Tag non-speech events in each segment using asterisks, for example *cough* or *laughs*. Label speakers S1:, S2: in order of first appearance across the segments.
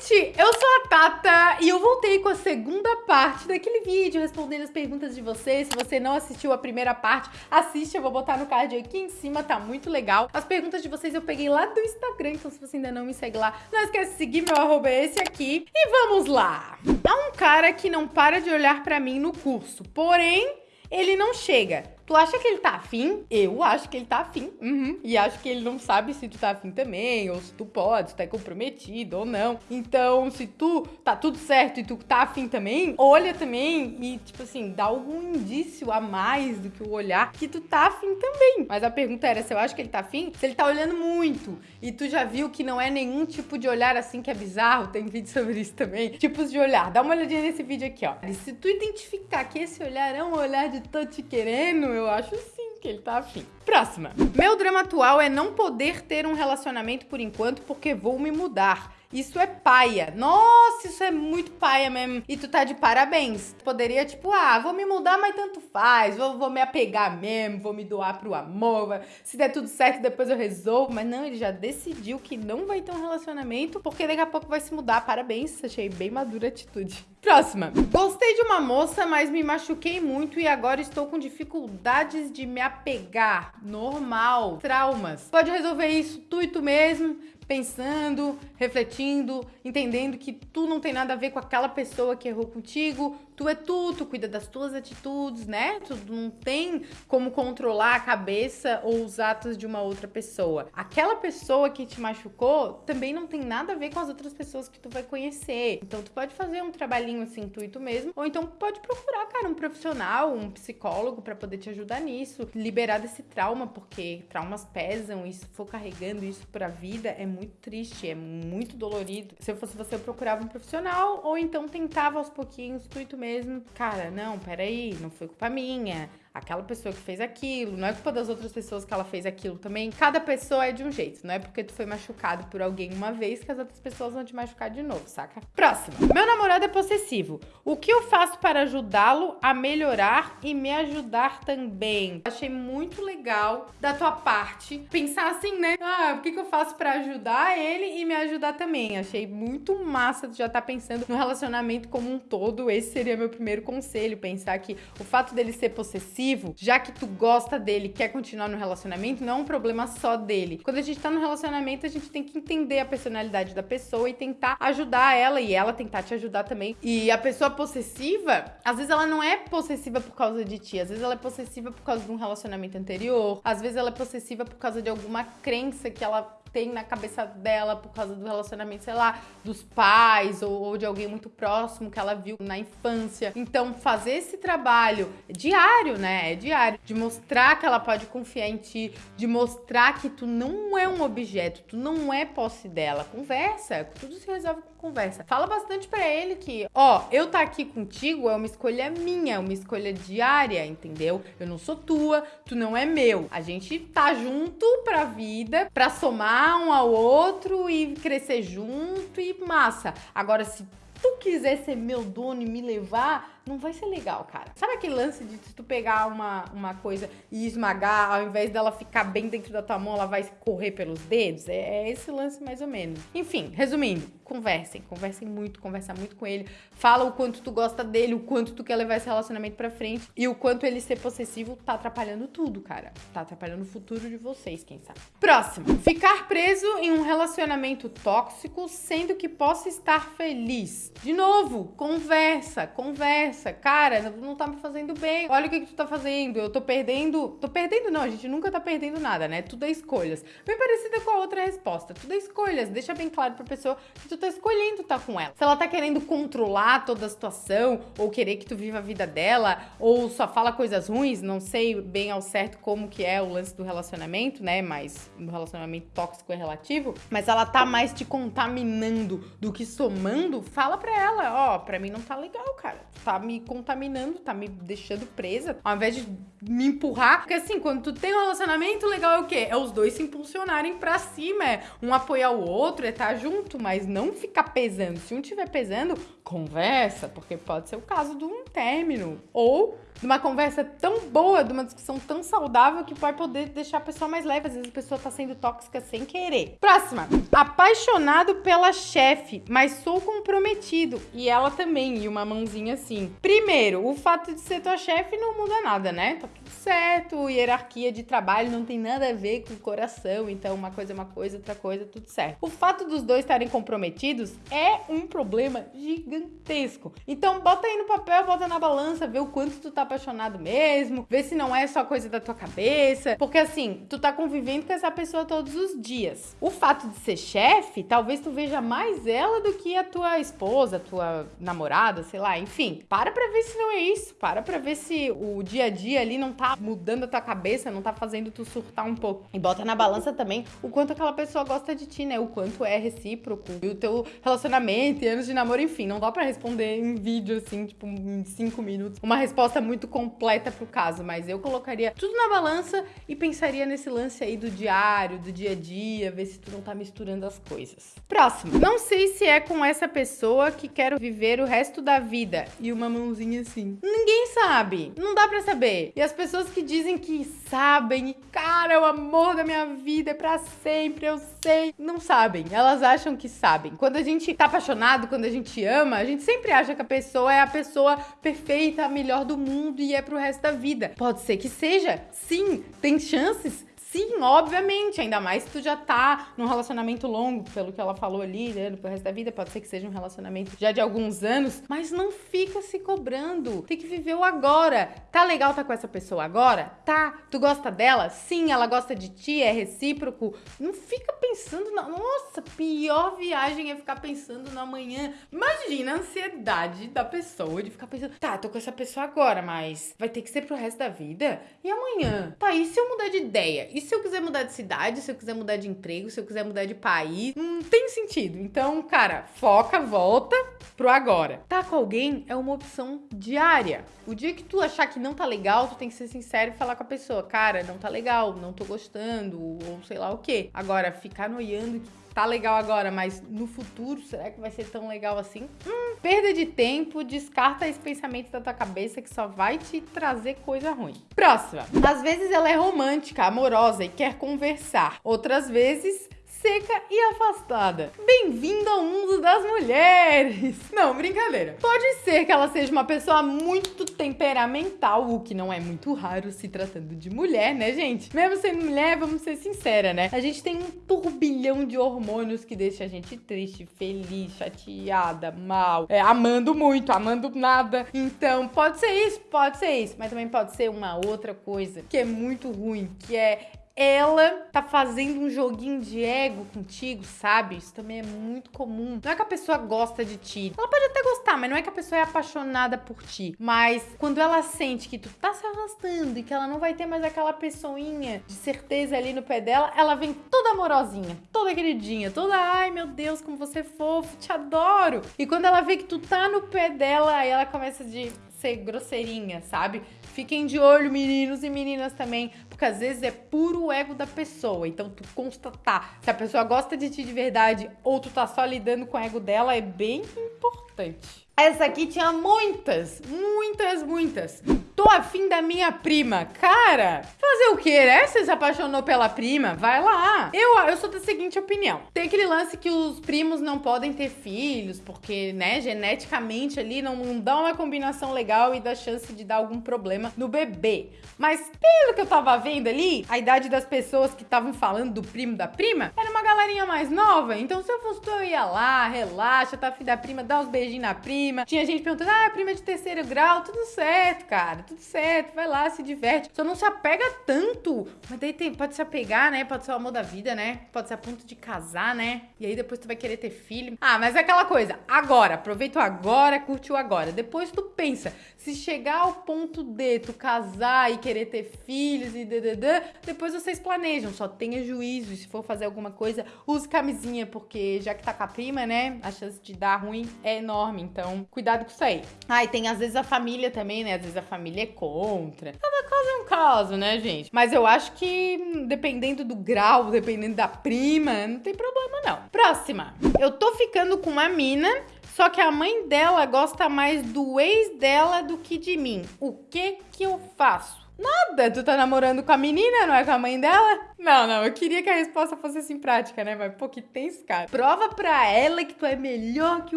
S1: gente! Eu sou a Tata e eu voltei com a segunda parte daquele vídeo respondendo as perguntas de vocês. Se você não assistiu a primeira parte, assiste, eu vou botar no card aqui em cima, tá muito legal. As perguntas de vocês eu peguei lá do Instagram, então se você ainda não me segue lá, não esquece de seguir, meu arroba é esse aqui. E vamos lá! Há um cara que não para de olhar pra mim no curso, porém, ele não chega. Tu acha que ele tá afim? Eu acho que ele tá afim. Uhum. E acho que ele não sabe se tu tá afim também, ou se tu pode, se tu é comprometido ou não. Então, se tu tá tudo certo e tu tá afim também, olha também e, tipo assim, dá algum indício a mais do que o olhar que tu tá afim também. Mas a pergunta era se eu acho que ele tá afim, se ele tá olhando muito e tu já viu que não é nenhum tipo de olhar assim que é bizarro, tem vídeo sobre isso também. Tipos de olhar. Dá uma olhadinha nesse vídeo aqui, ó. E se tu identificar que esse olhar é um olhar de tô te querendo, eu acho sim que ele tá afim. Próxima. Meu drama atual é não poder ter um relacionamento por enquanto porque vou me mudar. Isso é paia. Nossa, isso é muito paia mesmo. E tu tá de parabéns. Poderia, tipo, ah, vou me mudar, mas tanto faz. Vou, vou me apegar mesmo, vou me doar pro amor. Se der tudo certo, depois eu resolvo. Mas não, ele já decidiu que não vai ter um relacionamento, porque daqui a pouco vai se mudar. Parabéns, achei bem madura a atitude. Próxima. Gostei de uma moça, mas me machuquei muito e agora estou com dificuldades de me apegar. Normal. Traumas. Pode resolver isso tu e tu mesmo pensando, refletindo, entendendo que tu não tem nada a ver com aquela pessoa que errou contigo, tu é tu, tu cuida das tuas atitudes, né? Tu não tem como controlar a cabeça ou os atos de uma outra pessoa. Aquela pessoa que te machucou também não tem nada a ver com as outras pessoas que tu vai conhecer. Então tu pode fazer um trabalhinho assim tu e tu mesmo, ou então pode procurar, cara, um profissional, um psicólogo para poder te ajudar nisso, liberar desse trauma, porque traumas pesam e se for carregando isso pra vida é muito triste, é muito dolorido. Se eu fosse você, eu procurava um profissional ou então tentava aos pouquinhos, tu tu mesmo. Cara, não, peraí, não foi culpa minha aquela pessoa que fez aquilo, não é culpa das outras pessoas que ela fez aquilo também. Cada pessoa é de um jeito, não é porque tu foi machucado por alguém uma vez que as outras pessoas vão te machucar de novo, saca? Próximo. Meu namorado é possessivo. O que eu faço para ajudá-lo a melhorar e me ajudar também? Achei muito legal da tua parte pensar assim, né? Ah, o que, que eu faço para ajudar ele e me ajudar também? Achei muito massa tu já tá pensando no relacionamento como um todo. Esse seria meu primeiro conselho, pensar que o fato dele ser possessivo já que tu gosta dele, quer continuar no relacionamento, não é um problema só dele. Quando a gente tá no relacionamento, a gente tem que entender a personalidade da pessoa e tentar ajudar ela e ela tentar te ajudar também. E a pessoa possessiva, às vezes ela não é possessiva por causa de ti, às vezes ela é possessiva por causa de um relacionamento anterior, às vezes ela é possessiva por causa de alguma crença que ela tem na cabeça dela por causa do relacionamento, sei lá, dos pais ou, ou, de alguém muito próximo que ela viu na infância. Então, fazer esse trabalho diário, né? É diário, de mostrar que ela pode confiar em ti, de mostrar que tu não é um objeto, tu não é posse dela. Conversa, tudo se resolve com conversa. Fala bastante para ele que, ó, eu tá aqui contigo é uma escolha minha, é uma escolha diária, entendeu? Eu não sou tua, tu não é meu. A gente tá junto pra vida, pra somar um ao outro e crescer junto e massa. Agora, se tu quiser ser meu dono e me levar, não vai ser legal, cara. Sabe aquele lance de tu pegar uma, uma coisa e esmagar, ao invés dela ficar bem dentro da tua mão, ela vai correr pelos dedos? É, é esse lance mais ou menos. Enfim, resumindo, conversem, conversem muito, conversa muito com ele, fala o quanto tu gosta dele, o quanto tu quer levar esse relacionamento pra frente e o quanto ele ser possessivo tá atrapalhando tudo, cara. Tá atrapalhando o futuro de vocês, quem sabe. Próximo. Ficar preso em um relacionamento tóxico, sendo que possa estar feliz. De novo, conversa, conversa conversa. Cara, não tá me fazendo bem. Olha o que, que tu tá fazendo. Eu tô perdendo. Tô perdendo, não. A gente nunca tá perdendo nada, né? Tudo é escolhas. Bem parecida com a outra resposta. Tudo é escolhas. Deixa bem claro pra pessoa que tu tá escolhendo estar tá com ela. Se ela tá querendo controlar toda a situação, ou querer que tu viva a vida dela, ou só fala coisas ruins, não sei bem ao certo como que é o lance do relacionamento, né? Mas no relacionamento tóxico é relativo. Mas ela tá mais te contaminando do que somando, fala pra ela, ó, oh, pra mim não tá legal, cara. Tá me contaminando, tá me deixando presa. Ao invés de me empurrar. Porque assim, quando tu tem um relacionamento legal é o quê? É os dois se impulsionarem pra cima, é um apoiar o outro, é estar tá junto, mas não ficar pesando. Se um tiver pesando, conversa, porque pode ser o caso de um término. Ou de uma conversa tão boa, de uma discussão tão saudável que vai poder deixar a pessoa mais leve. Às vezes a pessoa tá sendo tóxica sem querer. Próxima. Apaixonado pela chefe, mas sou comprometido. E ela também, e uma mãozinha assim. Primeiro, o fato de ser tua chefe não muda nada, né? Tá tudo certo, hierarquia de trabalho não tem nada a ver com o coração. Então, uma coisa é uma coisa, outra coisa, tudo certo. O fato dos dois estarem comprometidos é um problema gigantesco. Então, bota aí no papel, bota na balança, vê o quanto tu tá apaixonado mesmo, vê se não é só coisa da tua cabeça, porque assim, tu tá convivendo com essa pessoa todos os dias. O fato de ser chefe, talvez tu veja mais ela do que a tua esposa, a tua namorada, sei lá, enfim. Para pra ver se não é isso, para pra ver se o dia a dia ali não tá mudando a tua cabeça, não tá fazendo tu surtar um pouco. E bota na balança também o quanto aquela pessoa gosta de ti, né? O quanto é recíproco. E o teu relacionamento e anos de namoro, enfim, não dá para responder em vídeo assim, tipo, em cinco minutos. Uma resposta muito muito completa pro caso, mas eu colocaria tudo na balança e pensaria nesse lance aí do diário, do dia a dia, ver se tu não tá misturando as coisas. Próximo. Não sei se é com essa pessoa que quero viver o resto da vida. E uma mãozinha assim. Ninguém sabe. Não dá pra saber. E as pessoas que dizem que sabem, cara, é o amor da minha vida, é pra sempre, eu sei. Não sabem. Elas acham que sabem. Quando a gente tá apaixonado, quando a gente ama, a gente sempre acha que a pessoa é a pessoa perfeita, a melhor do mundo e é pro resto da vida. Pode ser que seja, sim, tem chances Sim, obviamente, ainda mais se tu já tá num relacionamento longo, pelo que ela falou ali, né, pro resto da vida, pode ser que seja um relacionamento já de alguns anos, mas não fica se cobrando. Tem que viver o agora. Tá legal tá com essa pessoa agora? Tá. Tu gosta dela? Sim, ela gosta de ti, é recíproco. Não fica pensando na. Nossa, pior viagem é ficar pensando no amanhã. Imagina a ansiedade da pessoa de ficar pensando, tá, tô com essa pessoa agora, mas vai ter que ser pro resto da vida? E amanhã? Tá, e se eu mudar de ideia? E se eu quiser mudar de cidade, se eu quiser mudar de emprego, se eu quiser mudar de país, não tem sentido. Então, cara, foca, volta pro agora. Tá com alguém é uma opção diária. O dia que tu achar que não tá legal, tu tem que ser sincero e falar com a pessoa, cara, não tá legal, não tô gostando, ou sei lá o quê. Agora, ficar noiando que tá legal agora, mas no futuro, será que vai ser tão legal assim? Hum, perda de tempo, descarta esse pensamento da tua cabeça que só vai te trazer coisa ruim. Próxima. Às vezes ela é romântica, amorosa e quer conversar. Outras vezes seca e afastada. Bem-vindo ao mundo das mulheres! *laughs* Não, brincadeira. Pode ser que ela seja uma pessoa muito temperamental, o que não é muito raro se tratando de mulher, né, gente? Mesmo sendo mulher, vamos ser sincera, né? A gente tem um turbilhão de hormônios que deixa a gente triste, feliz, chateada, mal, é, amando muito, amando nada. Então, pode ser isso, pode ser isso, mas também pode ser uma outra coisa que é muito ruim, que é ela tá fazendo um joguinho de ego contigo, sabe? Isso também é muito comum. Não é que a pessoa gosta de ti. Ela pode até gostar, mas não é que a pessoa é apaixonada por ti. Mas quando ela sente que tu tá se arrastando e que ela não vai ter mais aquela pessoinha de certeza ali no pé dela, ela vem toda amorosinha, toda queridinha, toda, ai meu Deus, como você é fofo, te adoro. E quando ela vê que tu tá no pé dela, aí ela começa de ser grosseirinha, sabe? Fiquem de olho, meninos e meninas também, porque às vezes é puro ego da pessoa. Então, tu constatar se a pessoa gosta de ti de verdade ou tu tá só lidando com o ego dela é bem importante. Essa aqui tinha muitas, muitas, muitas. Tô afim da minha prima. Cara, fazer o quê, né? Você se apaixonou pela prima? Vai lá. Eu, eu sou da seguinte opinião. Tem aquele lance que os primos não podem ter filhos, porque, né, geneticamente ali não, não dá uma combinação legal e dá chance de dar algum problema no bebê. Mas pelo que eu tava vendo ali, a idade das pessoas que estavam falando do primo da prima era uma galerinha mais nova. Então, se eu fosse eu ia lá, relaxa, tá afim da prima, dá uns beijinhos na prima. Tinha gente perguntando, ah, prima de terceiro grau, tudo certo, cara tudo certo, vai lá, se diverte. Só não se apega tanto. Mas daí tem, pode se apegar, né? Pode ser o amor da vida, né? Pode ser a ponto de casar, né? E aí depois tu vai querer ter filho. Ah, mas é aquela coisa. Agora, aproveita o agora, curte o agora. Depois tu pensa, se chegar ao ponto de tu casar e querer ter filhos e dededã, depois vocês planejam. Só tenha juízo. E se for fazer alguma coisa, use camisinha, porque já que tá com a prima, né? A chance de dar ruim é enorme. Então, cuidado com isso aí. Ah, e tem às vezes a família também, né? Às vezes a família família é contra. Cada caso é um caso, né, gente? Mas eu acho que, hum, dependendo do grau, dependendo da prima, não tem problema, não. Próxima. Eu tô ficando com uma mina só que a mãe dela gosta mais do ex dela do que de mim. O que que eu faço? Nada, tu tá namorando com a menina, não é com a mãe dela? Não, não, eu queria que a resposta fosse assim prática, né? Mas, pô, que tenso, cara. Prova pra ela que tu é melhor que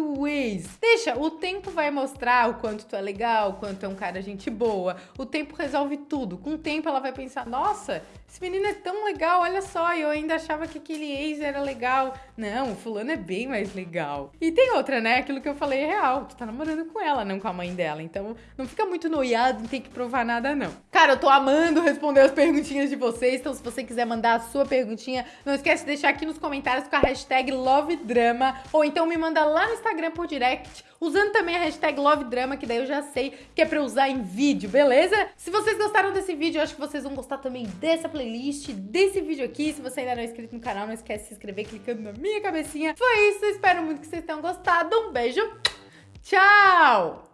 S1: o ex. Deixa, o tempo vai mostrar o quanto tu é legal, o quanto é um cara gente boa. O tempo resolve tudo. Com o tempo ela vai pensar, nossa, esse menino é tão legal, olha só, eu ainda achava que aquele ex era legal. Não, o fulano é bem mais legal. E tem outra, né? Aquilo que eu falei é real. Tu tá namorando com ela, não com a mãe dela. Então, não fica muito noiado, não tem que provar nada, não. Cara, eu tô amando responder as perguntinhas de vocês, então se você quiser mandar a sua perguntinha, não esquece de deixar aqui nos comentários com a hashtag LoveDrama, ou então me manda lá no Instagram por direct, usando também a hashtag LoveDrama, que daí eu já sei que é pra usar em vídeo, beleza? Se vocês gostaram desse vídeo, eu acho que vocês vão gostar também dessa playlist, desse vídeo aqui. Se você ainda não é inscrito no canal, não esquece de se inscrever clicando na minha cabecinha. Foi isso, espero muito que vocês tenham gostado. Um beijo, tchau!